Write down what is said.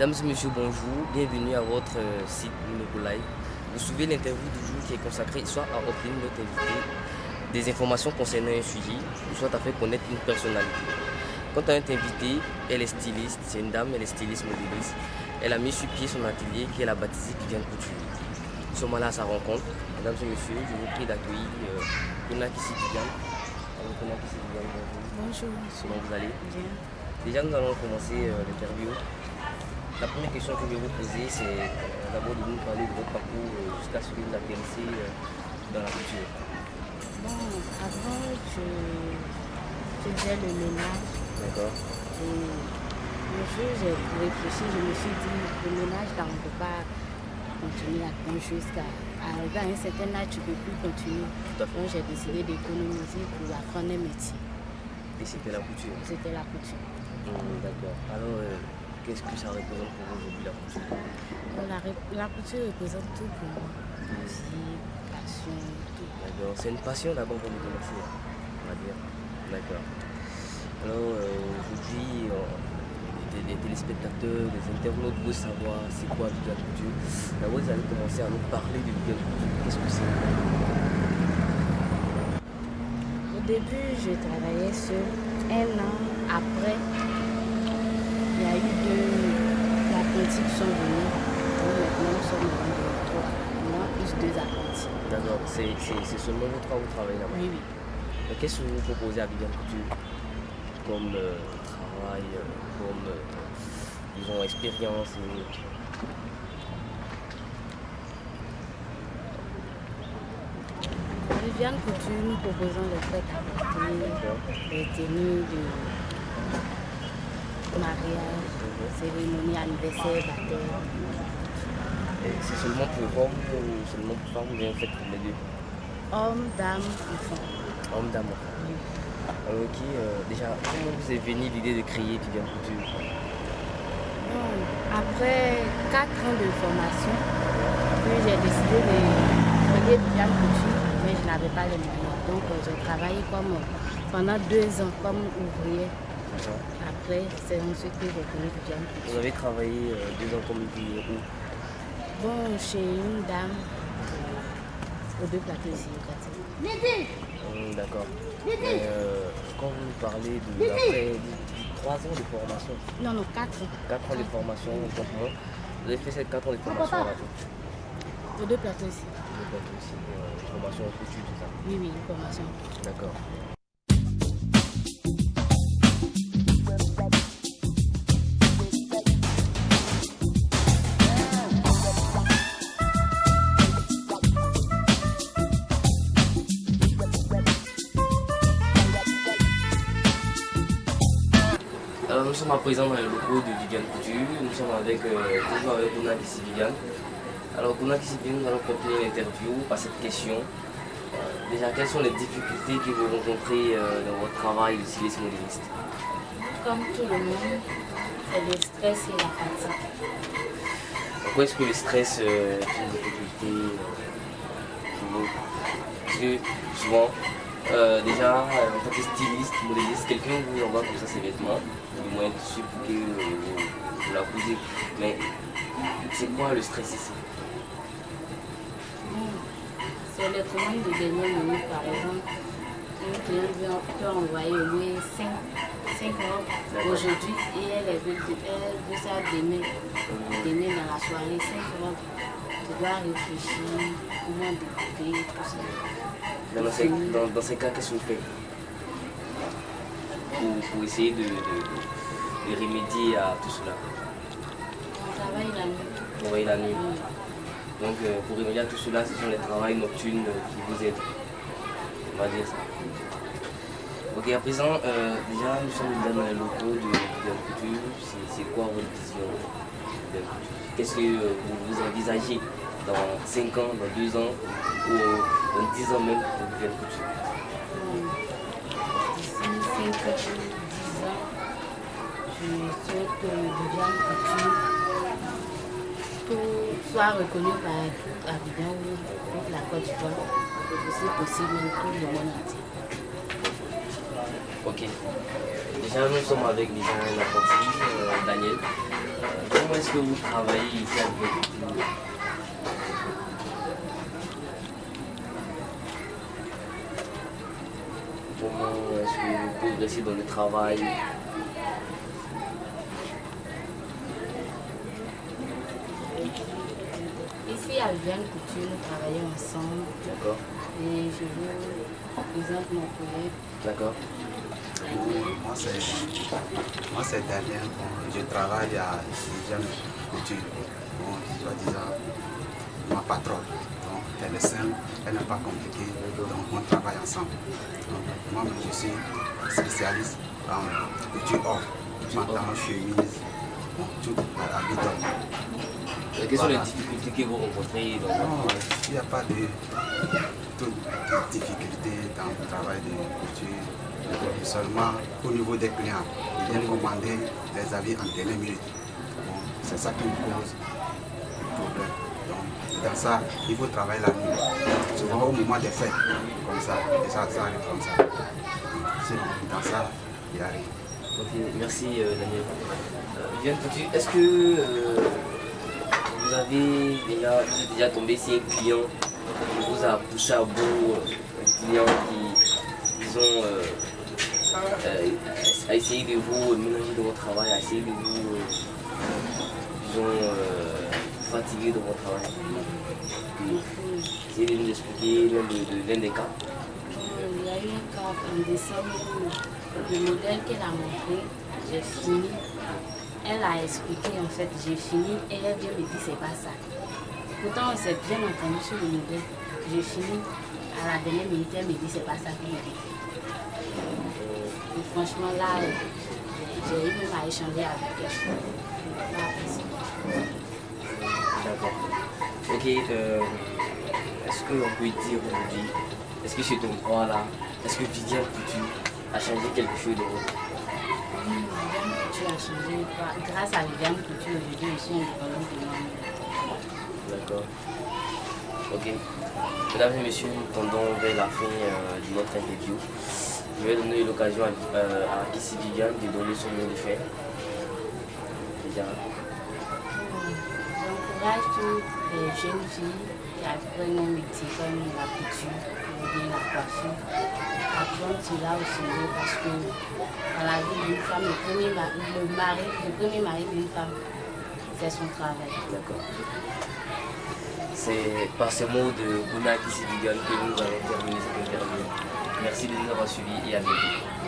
Mesdames et messieurs, bonjour. Bienvenue à votre euh, site Live. Vous suivez l'interview du jour qui est consacrée soit à obtenir notre invité des informations concernant un sujet, ou soit à faire connaître une personnalité. Quant à notre invité, elle est styliste, c'est une dame, elle est styliste modéliste. Elle a mis sur pied son atelier qu'elle a baptisé Viviane Couture. Nous sommes là à sa rencontre. Mesdames et messieurs, je vous prie d'accueillir euh, Konakisi Viviane. Alors, Viviane, bonjour. Bonjour. Comment vous allez? Bien. Déjà, nous allons commencer euh, l'interview. La première question que je vais vous poser, c'est euh, d'abord de nous parler de votre parcours euh, jusqu'à ce que vous atterrissez dans la culture. Bon, avant, je faisais le ménage D'accord et le jour où j'ai réfléchi, je me suis dit, le ménage, là, on ne peut pas continuer à prendre jusqu'à arriver à un certain âge, tu ne peux plus continuer. Donc, j'ai décidé d'économiser pour apprendre un métier. Et c'était la couture. C'était la couture. Hum, D'accord. Alors, euh, qu'est-ce que ça représente pour vous aujourd'hui la couture Donc, la, la couture représente tout pour moi. Musique, passion, tout. D'accord. C'est une passion d'abord pour vous commencer, on va dire. D'accord. Alors, euh, aujourd'hui, euh, les, les téléspectateurs, les internautes veulent savoir c'est quoi Viviane Couture. D'abord, vous allez commencer à nous parler de Viviane Couture. Qu'est-ce que c'est? Au début, je travaillais seul. Un an après, il y a eu deux apprentis qui sont venus. Donc maintenant, nous sommes trois. Moi, plus deux apprentis. D'accord. C'est seulement vous trois vous travaillez là-bas? Oui, oui. Qu'est-ce que vous proposez à Viviane Couture comme euh, travail, euh, comme, euh, disons, expérience et Viviane Couture, nous proposons les fêtes à porter, les tenues de mariage, cérémonie, anniversaire, baptême. Et c'est seulement pour hommes ou seulement pour femmes ou bien faites pour les deux? Hommes, dames, enfants. Hommes, dames, enfants. Oui. Alors, ok, euh, déjà, comment vous est venue l'idée de créer Viviane Couture? Après quatre ans de formation, j'ai décidé de créer Viviane Couture, mais je n'avais pas les moyens. Donc euh, j'ai travaillé comme, pendant deux ans comme ouvrier. Après, c'est ensuite que j'ai créé Viviane Vous avez travaillé euh, deux ans comme ouvrier où Bon, chez une dame euh, aux deux plateaux ici au quartier. Hum, D'accord. Mais euh, quand vous parlez de après trois ans de formation, Non, non, quatre ans. 4 ans de formation, donc moi, vous avez fait ces 4 ans de formation là Aux deux plateaux ici. Donc aussi, euh, formation en couture, tout ça? Oui, oui, une formation. D'accord. Alors nous sommes à présent dans le locaux de Viviane Couture. Nous sommes avec euh, toujours avec Kissi Viviane. Alors Kissi Viviane, nous allons continuer l'interview par cette question. Euh, déjà, quelles sont les difficultés que vous rencontrez euh, dans votre travail de styliste modéliste? Comme tout le monde, c'est le stress et la fatigue. Pourquoi est-ce que le stress euh, est une difficulté euh, pour vous Parce que souvent, euh, déjà, euh, en tant que styliste, modéliste, quelqu'un vous envoie comme ça ses vêtements, du moins dessus pour que euh, vous, la posez. Mais c'est quoi le stress ici? C'est les commandes de dernière minute, par exemple. Un client veut- peut envoyer au lieu 5, 5 robes D'accord. aujourd'hui et elle veut, elle veut ça demain. Demain dans la soirée, 5 robes. Tu dois réfléchir, comment découper, tout ça. Dans ces, dans, dans ces cas, qu'est-ce que vous faites pour, pour essayer de, de- de- de remédier à tout cela On travaille la nuit. La nuit. Donc euh, pour remédier à tout cela, ce sont les travails nocturnes euh, qui vous aident. On va dire ça. Ok, à présent, euh, déjà nous sommes déjà dans les locaux de Couture. C'est- quoi votre vision de Couture? Qu'est-ce que vous, vous envisagez? Dans 5 ans, dans 2 ans ou dans 10 ans même pour Viviane Couture D'ici 5 ans, 10 ans, je souhaite que Viviane Couture tout soit reconnu par Abidjan ou toute la Côte d'Ivoire, si possible, tout le monde entier. Ok. déjà, nous sommes avec un apprenti, euh, Daniel. Euh, comment est-ce que vous travaillez ici avec vous? Comment est-ce que vous progressez dans le travail Ici, à Viviane Couture, nous travaillons ensemble? D'accord. Et je vous présente mon collègue. D'accord. Moi, c'est moi, c'est Daniel. Bon, je travaille à Viviane Couture. Bon, soi-disant, ma patronne. Elle est simple, elle n'est pas compliquée. Donc, on travaille ensemble. Donc, moi, je suis spécialiste en couture or, pantalon, chemise, bon, tout à habit d'homme. Quelles sont les difficultés que vous rencontrez dans Non, travail il n'y a pas de, toute difficulté dans le travail de couture. Seulement au niveau des clients, ils viennent commander des habits en dernière minute. Bon, c'est ça qui me cause problème. Dans ça, il faut travailler la nuit. Souvent au moment des fêtes, comme ça, et ça, ça arrive comme ça. Sinon, dans ça, il n'y a rien. Ok, merci euh, Daniel. Euh, est-ce que euh, vous avez déjà, déjà tombé sur un client qui vous a poussé à bout, euh, un client qui, disons, a essayé de vous mélanger dans votre travail, a essayé de vous, travail nous expliquer l'un de, de- l'un des cas. Il y a eu un cas en décembre où le modèle qu'elle a montré, j'ai fini. Elle a expliqué en fait, j'ai fini et elle vient me dire c'est pas ça. Pourtant on s'est bien entendu sur le modèle. J'ai fini. À la dernière minute, elle me dit c'est pas ça me dit. Et franchement là, j'ai eu même à échanger avec elle. Euh, est-ce qu'on peut dire aujourd'hui, est-ce que chez ton droit là, est-ce que Viviane Couture a changé quelque chose de votre Oui, Viviane Couture a changé. Grâce à Viviane Couture, aujourd'hui, je suis indépendante de moi-même. D'accord. Ok. Mesdames et messieurs, nous tendons vers la fin euh, de notre interview. Je vais donner l'occasion à, euh, à Kissy Viviane de donner son mot de. Déjà. J'encourage toutes les jeunes filles qui apprennent un métier comme la couture ou bien la coiffure à prendre cela au sérieux parce que dans la vie d'une femme, le premier mari, le mari, le premier mari d'une femme, c'est son travail. D'accord. C'est par ces mots de Bouna Kissy Viviane que nous allons terminer cette interview. Merci de nous avoir suivis et à bientôt.